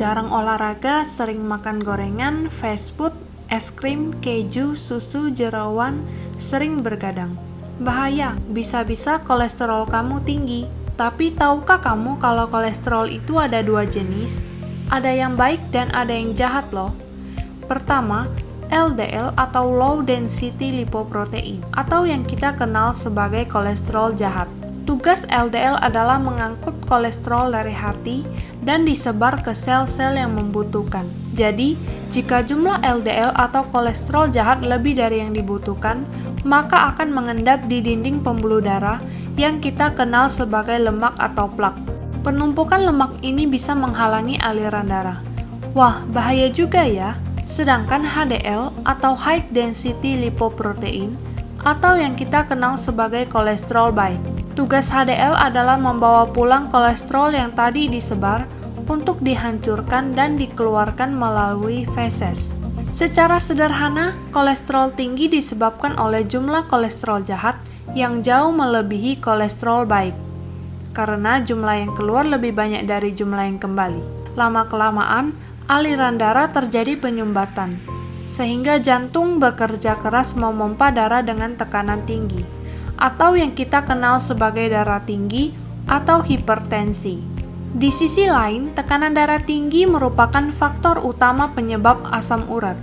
jarang olahraga, sering makan gorengan, fast food, es krim, keju, susu, jerawan, sering bergadang. Bahaya, bisa-bisa kolesterol kamu tinggi. Tapi tahukah kamu kalau kolesterol itu ada dua jenis? Ada yang baik dan ada yang jahat loh. Pertama, LDL atau low density lipoprotein atau yang kita kenal sebagai kolesterol jahat. Tugas LDL adalah mengangkut kolesterol dari hati dan disebar ke sel-sel yang membutuhkan. Jadi, jika jumlah LDL atau kolesterol jahat lebih dari yang dibutuhkan, maka akan mengendap di dinding pembuluh darah yang kita kenal sebagai lemak atau plak. Penumpukan lemak ini bisa menghalangi aliran darah. Wah, bahaya juga ya. Sedangkan HDL atau high density lipoprotein atau yang kita kenal sebagai kolesterol baik Tugas HDL adalah membawa pulang kolesterol yang tadi disebar untuk dihancurkan dan dikeluarkan melalui feses. Secara sederhana, kolesterol tinggi disebabkan oleh jumlah kolesterol jahat yang jauh melebihi kolesterol baik. Karena jumlah yang keluar lebih banyak dari jumlah yang kembali. Lama-kelamaan, aliran darah terjadi penyumbatan, sehingga jantung bekerja keras memompa darah dengan tekanan tinggi atau yang kita kenal sebagai darah tinggi atau hipertensi. Di sisi lain, tekanan darah tinggi merupakan faktor utama penyebab asam urat.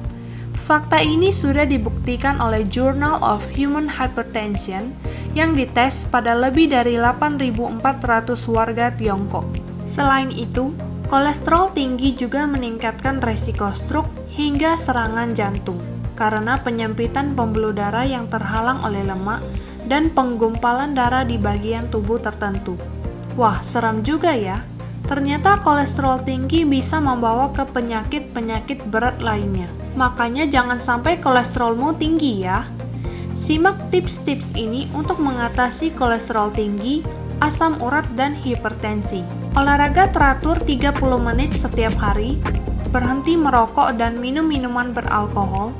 Fakta ini sudah dibuktikan oleh Journal of Human Hypertension yang dites pada lebih dari 8.400 warga Tiongkok. Selain itu, kolesterol tinggi juga meningkatkan resiko stroke hingga serangan jantung karena penyempitan pembuluh darah yang terhalang oleh lemak dan penggumpalan darah di bagian tubuh tertentu. Wah, seram juga ya. Ternyata kolesterol tinggi bisa membawa ke penyakit-penyakit berat lainnya. Makanya jangan sampai kolesterolmu tinggi ya. Simak tips-tips ini untuk mengatasi kolesterol tinggi, asam urat, dan hipertensi. Olahraga teratur 30 menit setiap hari, berhenti merokok dan minum minuman beralkohol,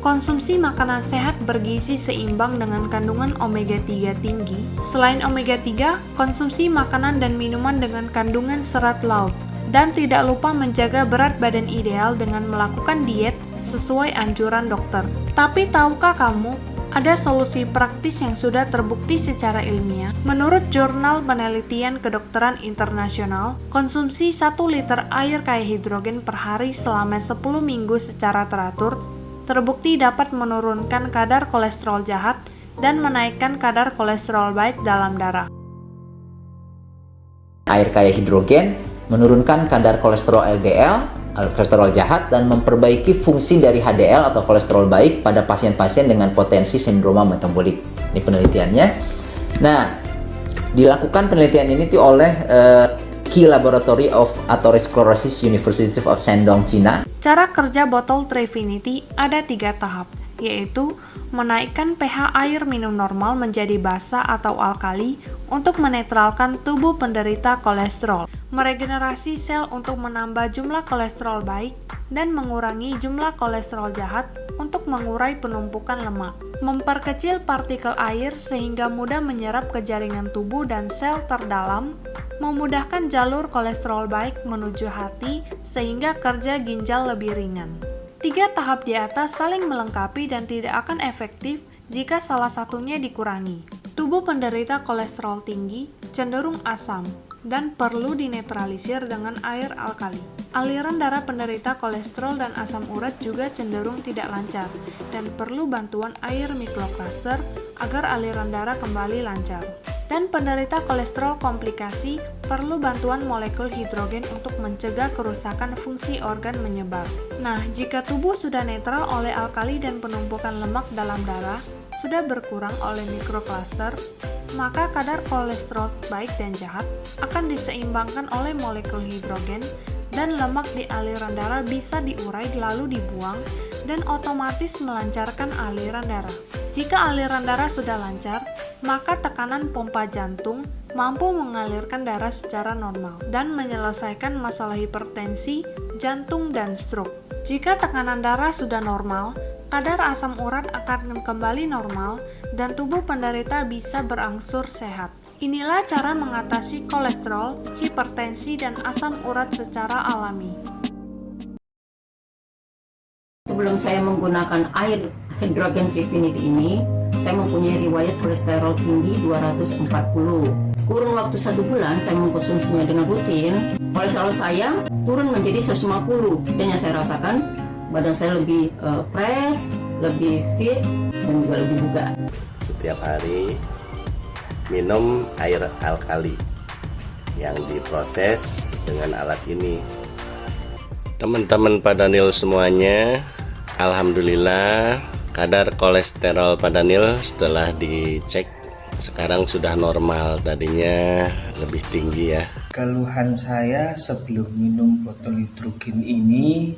Konsumsi makanan sehat bergizi seimbang dengan kandungan omega 3 tinggi. Selain omega 3, konsumsi makanan dan minuman dengan kandungan serat laut. Dan tidak lupa menjaga berat badan ideal dengan melakukan diet sesuai anjuran dokter. Tapi tahukah kamu, ada solusi praktis yang sudah terbukti secara ilmiah. Menurut Jurnal Penelitian Kedokteran Internasional, konsumsi 1 liter air kaya hidrogen per hari selama 10 minggu secara teratur terbukti dapat menurunkan kadar kolesterol jahat dan menaikkan kadar kolesterol baik dalam darah. Air kaya hidrogen menurunkan kadar kolesterol LDL, kolesterol jahat, dan memperbaiki fungsi dari HDL atau kolesterol baik pada pasien-pasien dengan potensi sindroma metabolik. Ini penelitiannya. Nah, dilakukan penelitian ini oleh uh, Key Laboratory of Atherosclerosis University of Shandong, China. Cara kerja botol Trifinity ada tiga tahap, yaitu menaikkan pH air minum normal menjadi basa atau alkali untuk menetralkan tubuh penderita kolesterol, meregenerasi sel untuk menambah jumlah kolesterol baik, dan mengurangi jumlah kolesterol jahat untuk mengurai penumpukan lemak, memperkecil partikel air sehingga mudah menyerap ke jaringan tubuh dan sel terdalam, memudahkan jalur kolesterol baik menuju hati sehingga kerja ginjal lebih ringan. Tiga tahap di atas saling melengkapi dan tidak akan efektif jika salah satunya dikurangi. Tubuh penderita kolesterol tinggi cenderung asam dan perlu dinetralisir dengan air alkali. Aliran darah penderita kolesterol dan asam urat juga cenderung tidak lancar dan perlu bantuan air mikrokluster agar aliran darah kembali lancar dan penderita kolesterol komplikasi perlu bantuan molekul hidrogen untuk mencegah kerusakan fungsi organ menyebar. Nah, jika tubuh sudah netral oleh alkali dan penumpukan lemak dalam darah sudah berkurang oleh mikrokluster, maka kadar kolesterol baik dan jahat akan diseimbangkan oleh molekul hidrogen dan lemak di aliran darah bisa diurai lalu dibuang dan otomatis melancarkan aliran darah. Jika aliran darah sudah lancar, maka tekanan pompa jantung mampu mengalirkan darah secara normal dan menyelesaikan masalah hipertensi, jantung, dan stroke. Jika tekanan darah sudah normal, kadar asam urat akan kembali normal dan tubuh penderita bisa berangsur sehat. Inilah cara mengatasi kolesterol, hipertensi, dan asam urat secara alami. Sebelum saya menggunakan air hidrogen trifinit ini, saya mempunyai riwayat kolesterol tinggi 240. Kurun waktu satu bulan saya mengkonsumsinya dengan rutin, kolesterol saya turun menjadi 150 dan yang saya rasakan badan saya lebih uh, fresh, lebih fit, dan juga lebih bugar. Setiap hari minum air alkali yang diproses dengan alat ini. Teman-teman Padanil semuanya Alhamdulillah kadar kolesterol Padanil setelah dicek sekarang sudah normal. Tadinya lebih tinggi ya. Keluhan saya sebelum minum botol hidrogen ini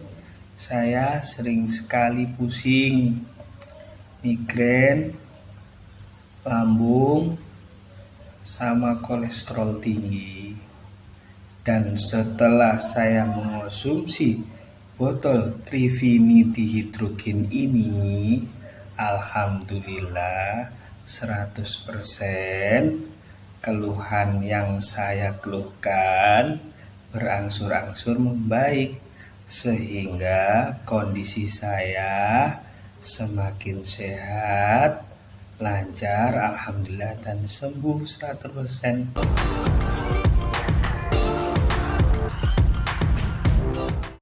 saya sering sekali pusing migrain lambung sama kolesterol tinggi. Dan setelah saya mengonsumsi botol Trifinity Hidrogen ini, Alhamdulillah 100% keluhan yang saya keluhkan berangsur-angsur membaik sehingga kondisi saya semakin sehat, lancar, alhamdulillah dan sembuh 100%.